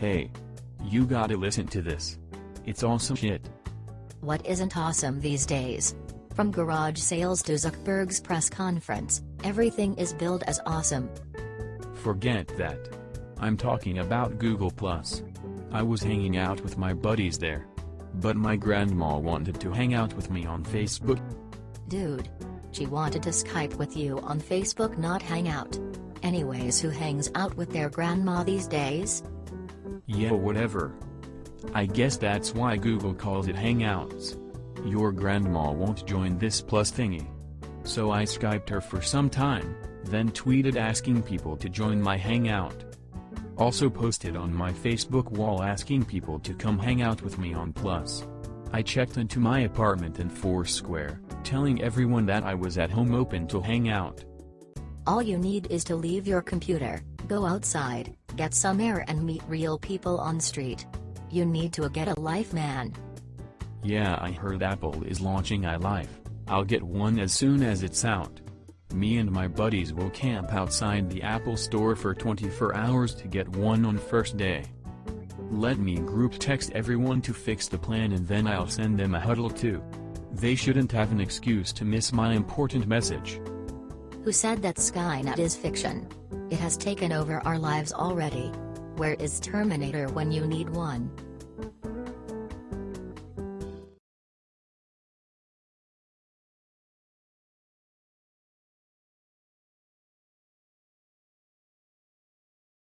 Hey. You gotta listen to this. It's awesome shit. What isn't awesome these days? From garage sales to Zuckerberg's press conference, everything is billed as awesome. Forget that. I'm talking about Google+. I was hanging out with my buddies there. But my grandma wanted to hang out with me on Facebook. Dude. She wanted to Skype with you on Facebook not hang out. Anyways who hangs out with their grandma these days? Yeah whatever. I guess that's why Google calls it Hangouts. Your grandma won't join this plus thingy. So I Skyped her for some time, then tweeted asking people to join my Hangout. Also posted on my Facebook wall asking people to come hang out with me on Plus. I checked into my apartment in Foursquare, telling everyone that I was at home open to hang out. All you need is to leave your computer, go outside, get some air and meet real people on street. You need to get a life man. Yeah I heard Apple is launching iLife, I'll get one as soon as it's out. Me and my buddies will camp outside the Apple store for 24 hours to get one on first day. Let me group text everyone to fix the plan and then I'll send them a huddle too. They shouldn't have an excuse to miss my important message. Who said that Skynet is fiction? It has taken over our lives already. Where is Terminator when you need one?